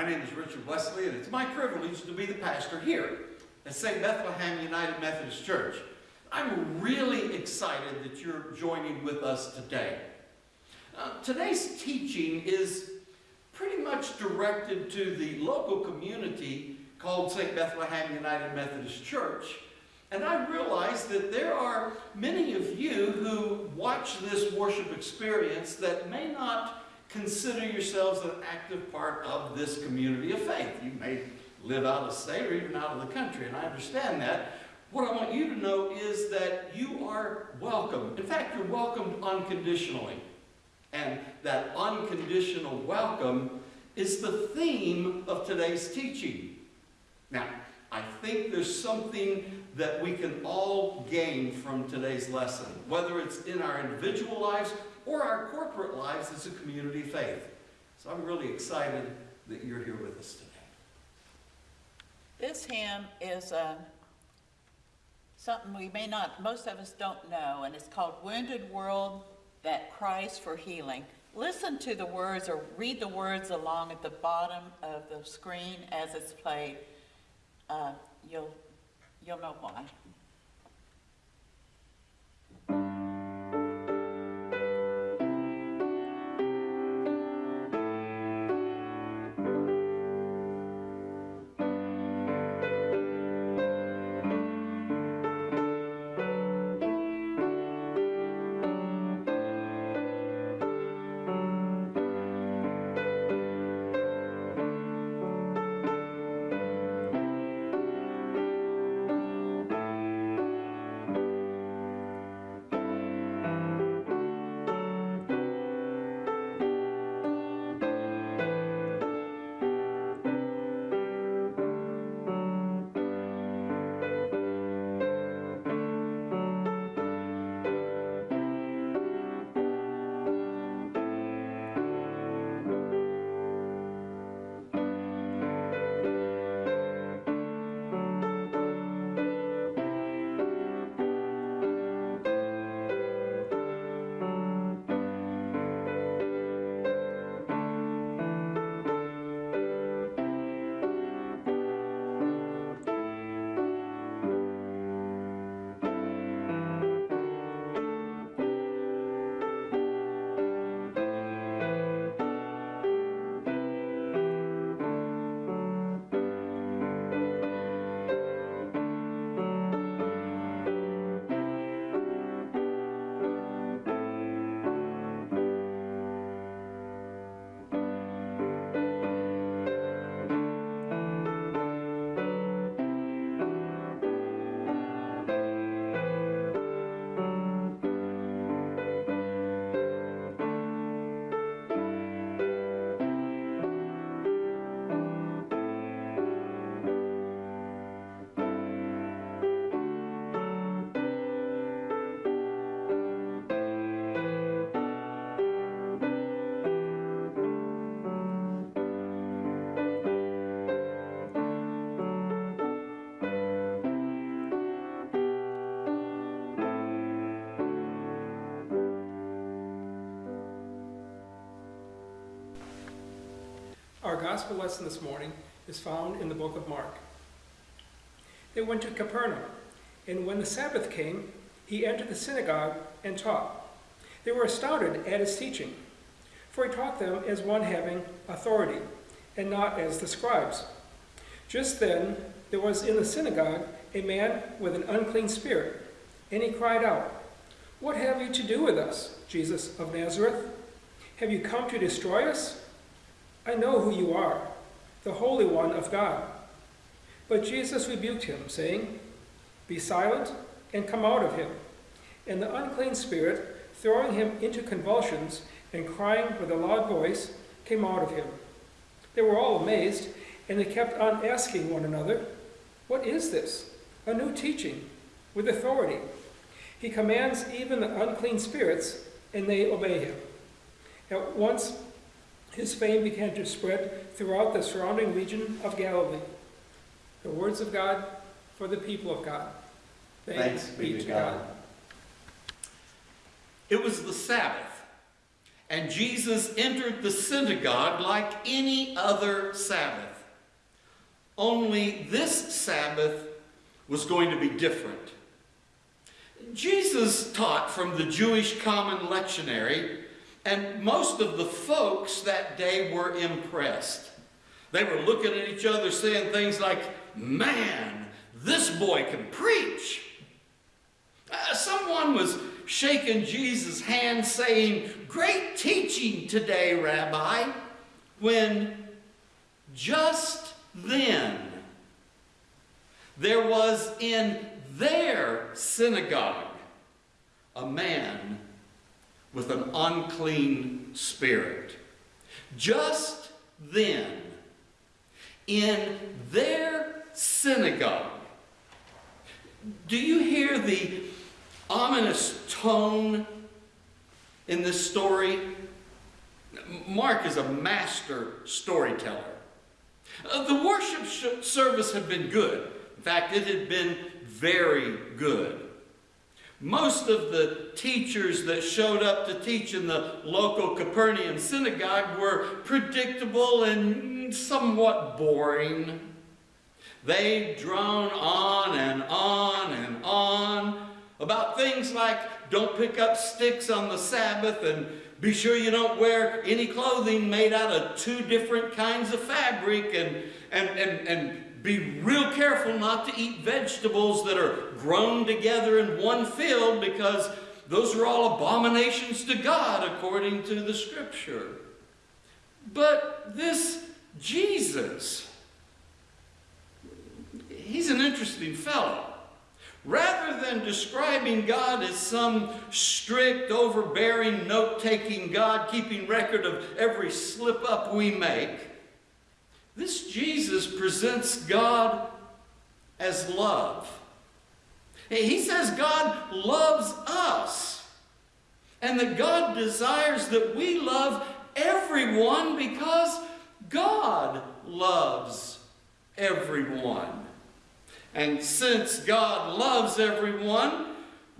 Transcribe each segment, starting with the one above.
My name is Richard Wesley, and it's my privilege to be the pastor here at St. Bethlehem United Methodist Church. I'm really excited that you're joining with us today. Uh, today's teaching is pretty much directed to the local community called St. Bethlehem United Methodist Church. And I realize that there are many of you who watch this worship experience that may not consider yourselves an active part of this community of faith. You may live out of state or even out of the country, and I understand that. What I want you to know is that you are welcome. In fact, you're welcomed unconditionally. And that unconditional welcome is the theme of today's teaching. Now, I think there's something that we can all gain from today's lesson, whether it's in our individual lives or our corporate lives as a community of faith. So I'm really excited that you're here with us today. This hymn is uh, something we may not, most of us don't know, and it's called Wounded World That Cries for Healing. Listen to the words or read the words along at the bottom of the screen as it's played. Uh, you'll, you'll know why. Our gospel lesson this morning is found in the book of Mark. They went to Capernaum, and when the Sabbath came, he entered the synagogue and taught. They were astounded at his teaching, for he taught them as one having authority, and not as the scribes. Just then there was in the synagogue a man with an unclean spirit, and he cried out, What have you to do with us, Jesus of Nazareth? Have you come to destroy us? I know who you are, the Holy One of God. But Jesus rebuked him, saying, Be silent and come out of him. And the unclean spirit, throwing him into convulsions and crying with a loud voice, came out of him. They were all amazed, and they kept on asking one another, What is this? A new teaching with authority. He commands even the unclean spirits, and they obey him. At once his fame began to spread throughout the surrounding region of Galilee. The words of God for the people of God. Thanks be to God. It was the Sabbath, and Jesus entered the synagogue like any other Sabbath. Only this Sabbath was going to be different. Jesus taught from the Jewish common lectionary, and most of the folks that day were impressed. They were looking at each other saying things like, Man, this boy can preach. Uh, someone was shaking Jesus' hand saying, Great teaching today, Rabbi, when just then there was in their synagogue a man with an unclean spirit. Just then, in their synagogue, do you hear the ominous tone in this story? Mark is a master storyteller. Uh, the worship service had been good. In fact, it had been very good. Most of the teachers that showed up to teach in the local Capernaum synagogue were predictable and somewhat boring. They drone on and on and on about things like don't pick up sticks on the Sabbath and be sure you don't wear any clothing made out of two different kinds of fabric and, and, and, and be real careful not to eat vegetables that are grown together in one field because those are all abominations to God according to the scripture. But this Jesus, he's an interesting fellow. Rather than describing God as some strict, overbearing, note taking God keeping record of every slip up we make, this Jesus presents God as love. He says God loves us and that God desires that we love everyone because God loves everyone. And since God loves everyone,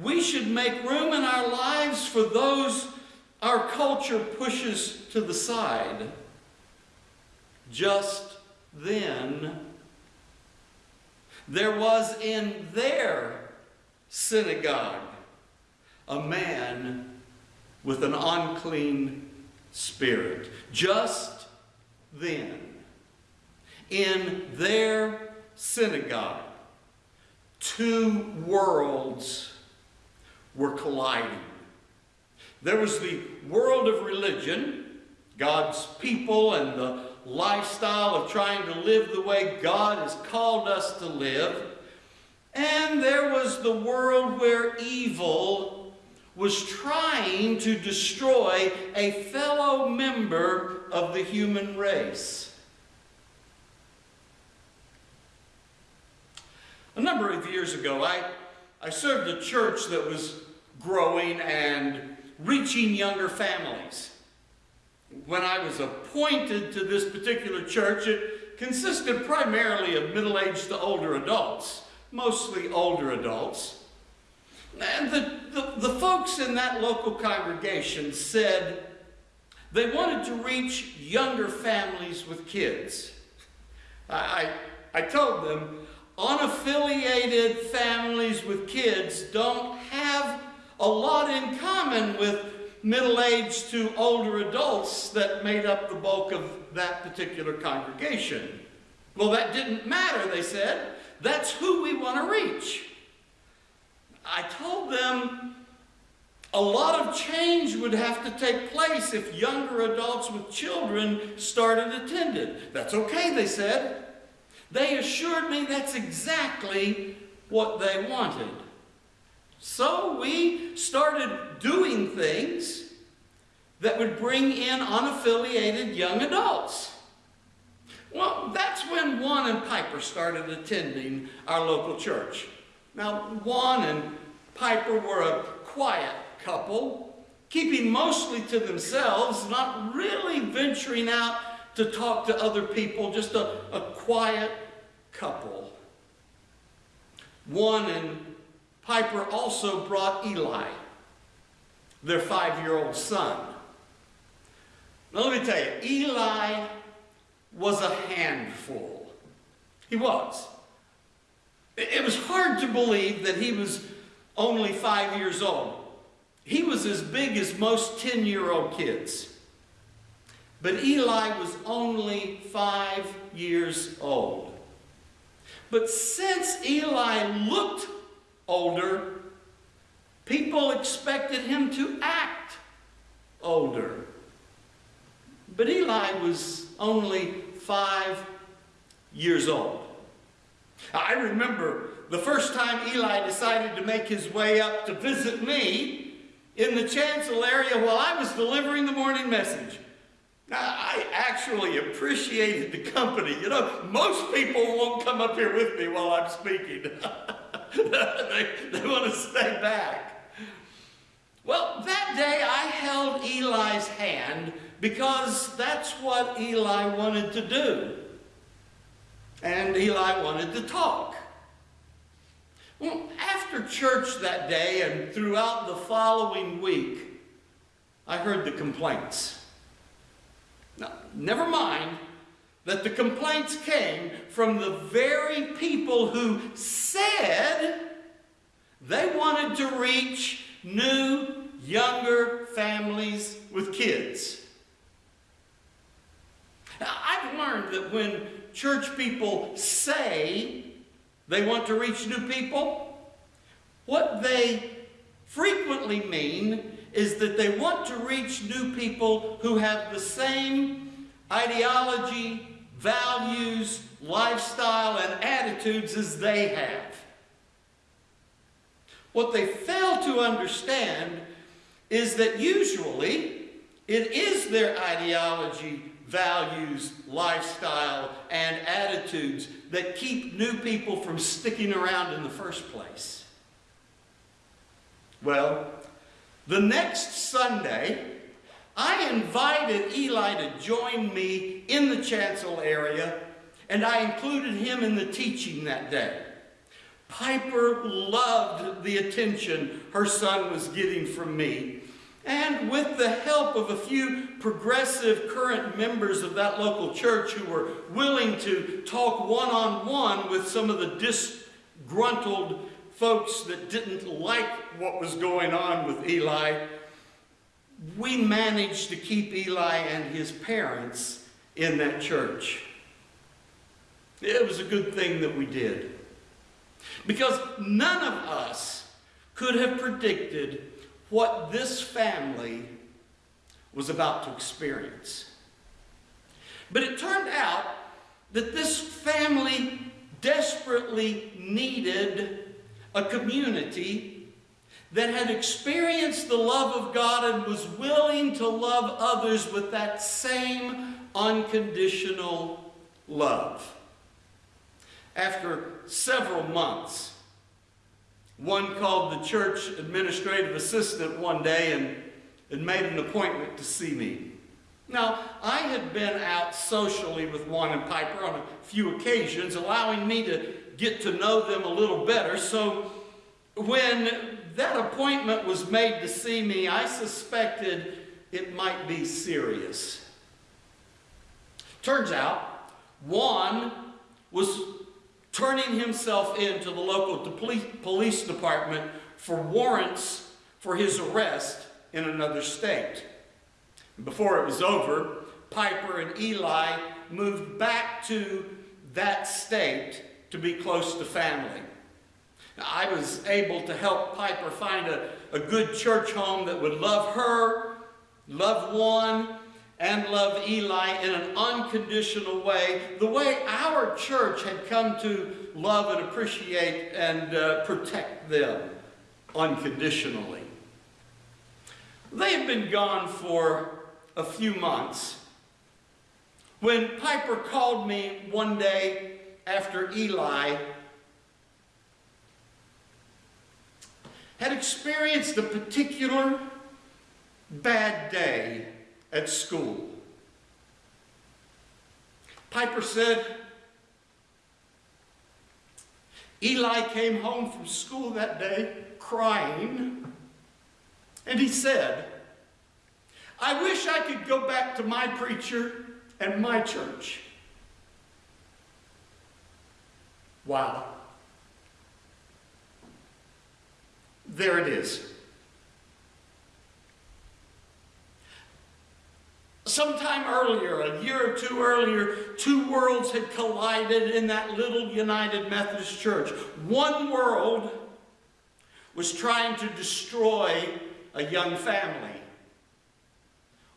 we should make room in our lives for those our culture pushes to the side. Just then, there was in their synagogue a man with an unclean spirit. Just then, in their synagogue, two worlds were colliding. There was the world of religion, God's people and the lifestyle of trying to live the way God has called us to live. And there was the world where evil was trying to destroy a fellow member of the human race. A number of years ago, I, I served a church that was growing and reaching younger families. When I was appointed to this particular church, it consisted primarily of middle-aged to older adults, mostly older adults. And the, the, the folks in that local congregation said they wanted to reach younger families with kids. I, I, I told them, unaffiliated families with kids don't have a lot in common with middle-aged to older adults that made up the bulk of that particular congregation. Well, that didn't matter, they said. That's who we want to reach. I told them a lot of change would have to take place if younger adults with children started attending. That's okay, they said. They assured me that's exactly what they wanted. So we started doing things that would bring in unaffiliated young adults. Well, that's when Juan and Piper started attending our local church. Now, Juan and Piper were a quiet couple, keeping mostly to themselves, not really venturing out to talk to other people, just a, a quiet couple. Juan and Piper also brought Eli, their five-year-old son. Now, let me tell you, Eli was a handful. He was. It was hard to believe that he was only five years old. He was as big as most 10 year old kids. But Eli was only five years old. But since Eli looked older, people expected him to act older. But Eli was only five years old. I remember the first time Eli decided to make his way up to visit me in the chancel area while I was delivering the morning message. Now, I actually appreciated the company. You know, most people won't come up here with me while I'm speaking. they, they want to stay back. Well, that day I held Eli's hand because that's what Eli wanted to do. And Eli wanted to talk. Well, after church that day and throughout the following week, I heard the complaints. Now, never mind that the complaints came from the very people who said they wanted to reach new, younger families with kids. Now, I've learned that when church people say they want to reach new people, what they frequently mean is that they want to reach new people who have the same ideology, values, lifestyle, and attitudes as they have. What they fail to understand is that usually it is their ideology, values, lifestyle, and attitudes that keep new people from sticking around in the first place. Well, the next Sunday, I invited Eli to join me in the chancel area, and I included him in the teaching that day. Piper loved the attention her son was getting from me. And with the help of a few progressive current members of that local church who were willing to talk one on one with some of the disgruntled folks that didn't like what was going on with Eli, we managed to keep Eli and his parents in that church. It was a good thing that we did. Because none of us could have predicted what this family was about to experience. But it turned out that this family desperately needed a community that had experienced the love of God and was willing to love others with that same unconditional love. After several months, Juan called the church administrative assistant one day and, and made an appointment to see me. Now, I had been out socially with Juan and Piper on a few occasions, allowing me to get to know them a little better. So when that appointment was made to see me, I suspected it might be serious. Turns out, Juan was turning himself in to the local police department for warrants for his arrest in another state. Before it was over, Piper and Eli moved back to that state to be close to family. Now, I was able to help Piper find a, a good church home that would love her, love Juan, and love Eli in an unconditional way, the way our church had come to love and appreciate and uh, protect them unconditionally. They had been gone for a few months when Piper called me one day after Eli had experienced a particular bad day at school. Piper said, Eli came home from school that day crying, and he said, I wish I could go back to my preacher and my church. Wow. There it is. Sometime earlier, a year or two earlier, two worlds had collided in that little United Methodist Church. One world was trying to destroy a young family.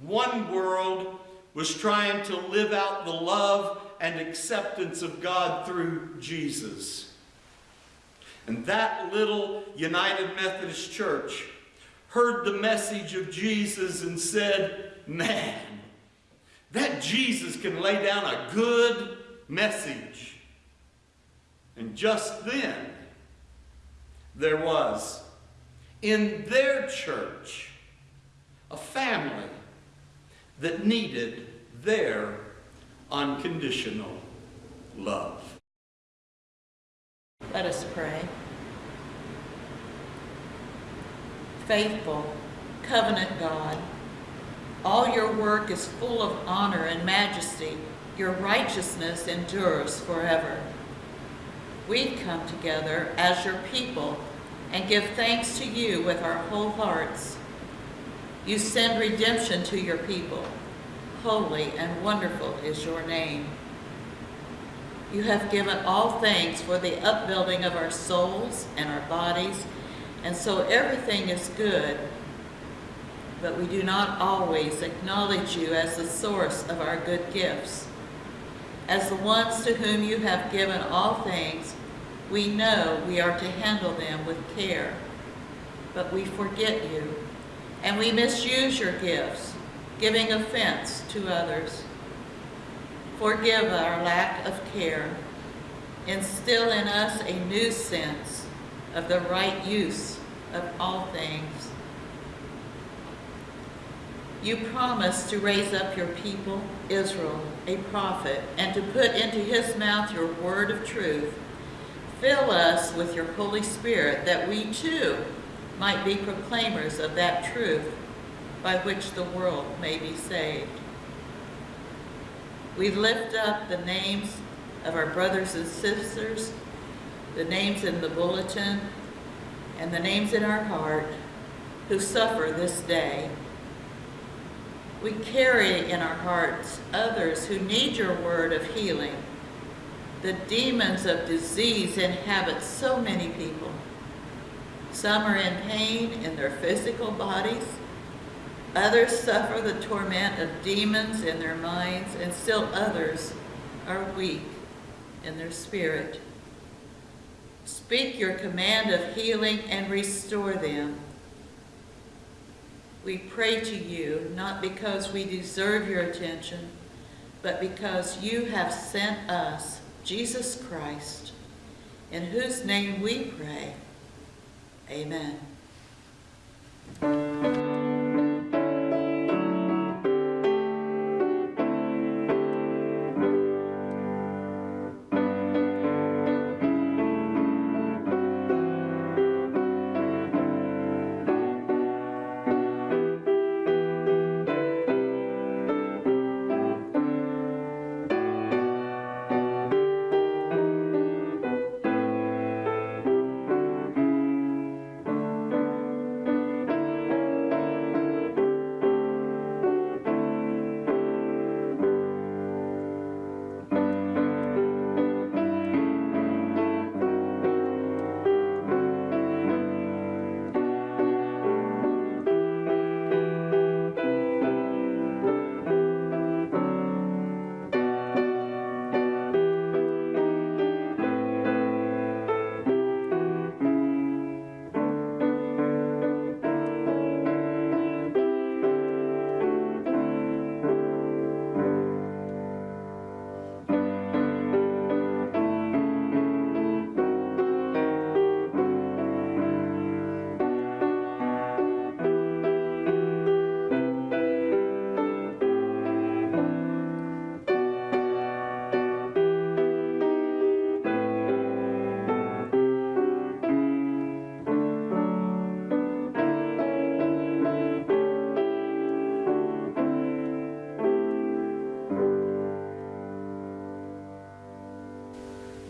One world was trying to live out the love and acceptance of God through Jesus. And that little United Methodist Church heard the message of Jesus and said, Man, that Jesus can lay down a good message. And just then, there was in their church a family that needed their unconditional love. Let us pray. Faithful, covenant God, all your work is full of honor and majesty. Your righteousness endures forever. We come together as your people and give thanks to you with our whole hearts. You send redemption to your people. Holy and wonderful is your name. You have given all things for the upbuilding of our souls and our bodies, and so everything is good. But we do not always acknowledge you as the source of our good gifts. As the ones to whom you have given all things, we know we are to handle them with care. But we forget you, and we misuse your gifts, giving offense to others. Forgive our lack of care. Instill in us a new sense of the right use of all things. You promised to raise up your people, Israel, a prophet, and to put into his mouth your word of truth. Fill us with your Holy Spirit that we too might be proclaimers of that truth by which the world may be saved. We lift up the names of our brothers and sisters, the names in the bulletin, and the names in our heart who suffer this day. We carry in our hearts others who need your word of healing. The demons of disease inhabit so many people. Some are in pain in their physical bodies. Others suffer the torment of demons in their minds, and still others are weak in their spirit. Speak your command of healing and restore them. We pray to you not because we deserve your attention, but because you have sent us, Jesus Christ, in whose name we pray. Amen.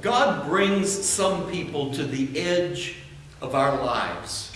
God brings some people to the edge of our lives.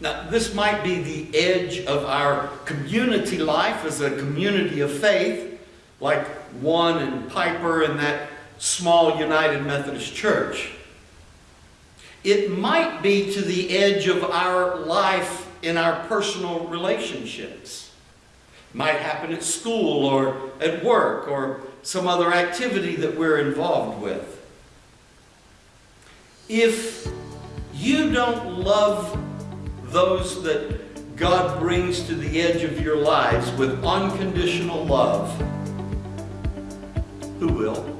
Now, this might be the edge of our community life as a community of faith, like Juan and Piper and that small United Methodist Church. It might be to the edge of our life in our personal relationships. Might happen at school or at work or some other activity that we're involved with. If you don't love those that God brings to the edge of your lives with unconditional love, who will?